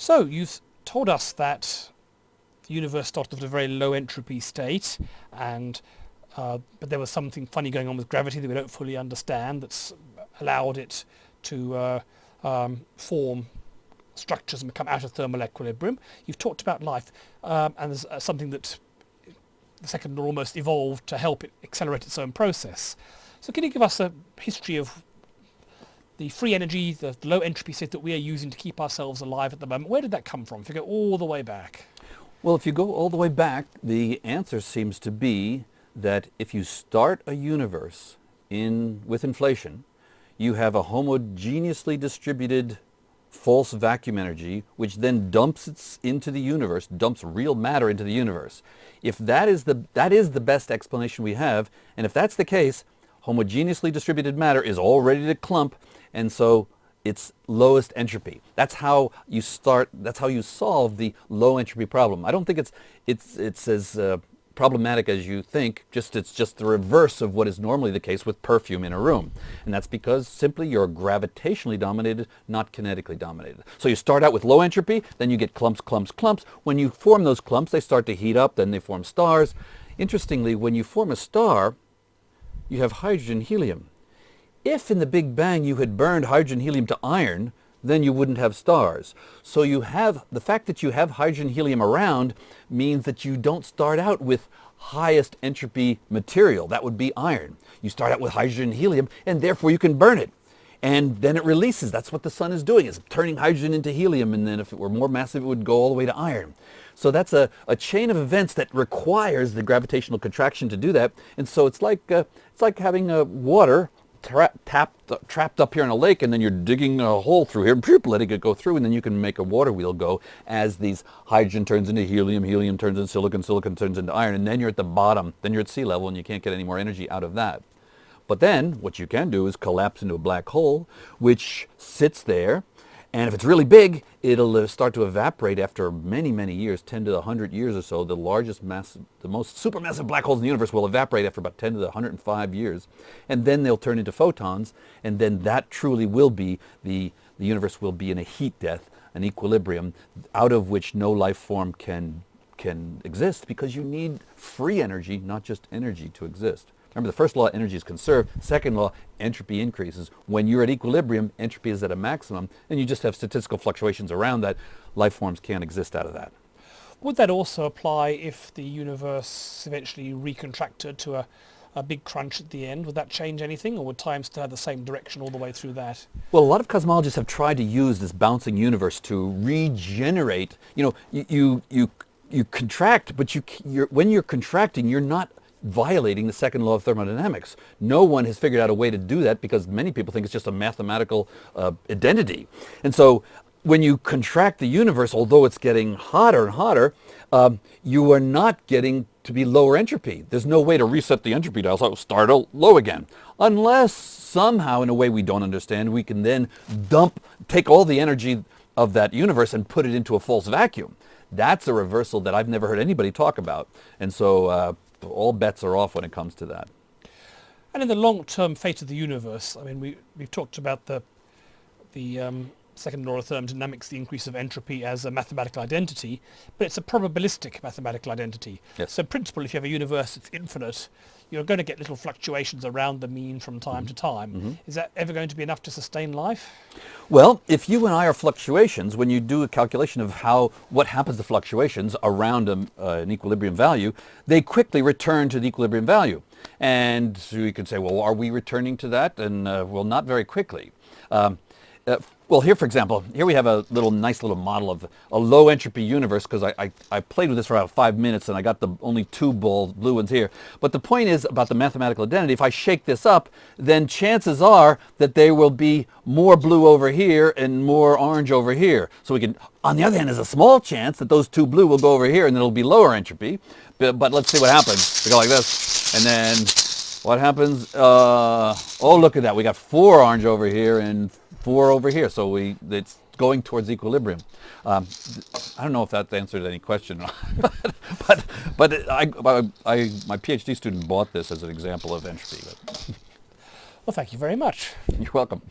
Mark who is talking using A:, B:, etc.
A: So you've told us that the universe started at a very low entropy state and uh, but there was something funny going on with gravity that we don't fully understand that's allowed it to uh, um, form structures and become out of thermal equilibrium. You've talked about life um, and there's uh, something that the second law almost evolved to help it accelerate its own process. So can you give us a history of the free energy, the low entropy state that we are using to keep ourselves alive at the moment? Where did that come from if you go all the way back?
B: Well, if you go all the way back, the answer seems to be that if you start a universe in, with inflation, you have a homogeneously distributed false vacuum energy, which then dumps it into the universe, dumps real matter into the universe. If that is the, that is the best explanation we have, and if that's the case, homogeneously distributed matter is all ready to clump, and so it's lowest entropy. That's how you start, that's how you solve the low entropy problem. I don't think it's, it's, it's as uh, problematic as you think, just it's just the reverse of what is normally the case with perfume in a room. And that's because simply you're gravitationally dominated, not kinetically dominated. So you start out with low entropy, then you get clumps, clumps, clumps. When you form those clumps, they start to heat up, then they form stars. Interestingly, when you form a star, you have hydrogen, helium. If in the Big Bang you had burned hydrogen, helium to iron, then you wouldn't have stars. So you have, the fact that you have hydrogen helium around means that you don't start out with highest entropy material. That would be iron. You start out with hydrogen helium and therefore you can burn it. And then it releases. That's what the sun is doing. It's turning hydrogen into helium and then if it were more massive it would go all the way to iron. So that's a, a chain of events that requires the gravitational contraction to do that. And so it's like, uh, it's like having uh, water tra tapped, trapped up here in a lake and then you're digging a hole through here, and letting it go through and then you can make a water wheel go as these hydrogen turns into helium, helium turns into silicon, silicon turns into iron and then you're at the bottom, then you're at sea level and you can't get any more energy out of that. But then what you can do is collapse into a black hole which sits there and if it's really big, it'll uh, start to evaporate after many, many years, 10 to the 100 years or so. The largest mass, the most supermassive black holes in the universe will evaporate after about 10 to the 105 years. And then they'll turn into photons. And then that truly will be, the, the universe will be in a heat death, an equilibrium, out of which no life form can, can exist because you need free energy, not just energy to exist. Remember, the first law, energy is conserved. Second law, entropy increases. When you're at equilibrium, entropy is at a maximum, and you just have statistical fluctuations around that. Life forms can't exist out of that.
A: Would that also apply if the universe eventually recontracted to a, a big crunch at the end? Would that change anything, or would time still have the same direction all the way through that?
B: Well, a lot of cosmologists have tried to use this bouncing universe to regenerate. You know, you, you, you you contract, but you, you're, when you're contracting, you're not violating the second law of thermodynamics. No one has figured out a way to do that because many people think it's just a mathematical uh, identity. And so when you contract the universe, although it's getting hotter and hotter, um, you are not getting to be lower entropy. There's no way to reset the entropy dial, so start low again. Unless somehow, in a way we don't understand, we can then dump, take all the energy of that universe and put it into a false vacuum. That's a reversal that I've never heard anybody talk about. And so uh, all bets are off when it comes to that.
A: And in the long-term fate of the universe, I mean, we, we've talked about the, the um, second law of thermodynamics, the increase of entropy as a mathematical identity, but it's a probabilistic mathematical identity.
B: Yes.
A: So in principle, if you have a universe that's infinite, you're going to get little fluctuations around the mean from time mm -hmm. to time. Mm -hmm. Is that ever going to be enough to sustain life?
B: Well, if you and I are fluctuations, when you do a calculation of how what happens to fluctuations around a, uh, an equilibrium value, they quickly return to the equilibrium value. And so you could say, well, are we returning to that? And uh, well, not very quickly. Um, uh, well, here, for example, here we have a little nice little model of a low entropy universe because I, I, I, played with this for about five minutes and I got the only two balls, blue ones here. But the point is about the mathematical identity, if I shake this up, then chances are that there will be more blue over here and more orange over here. So we can, on the other hand, there's a small chance that those two blue will go over here and it'll be lower entropy. But, but let's see what happens. We go like this and then what happens? Uh, oh, look at that. We got four orange over here and four over here. So we it's going towards equilibrium. Um, I don't know if that answered any question, but but, but I, I, my PhD student bought this as an example of entropy.
A: Well, thank you very much.
B: You're welcome.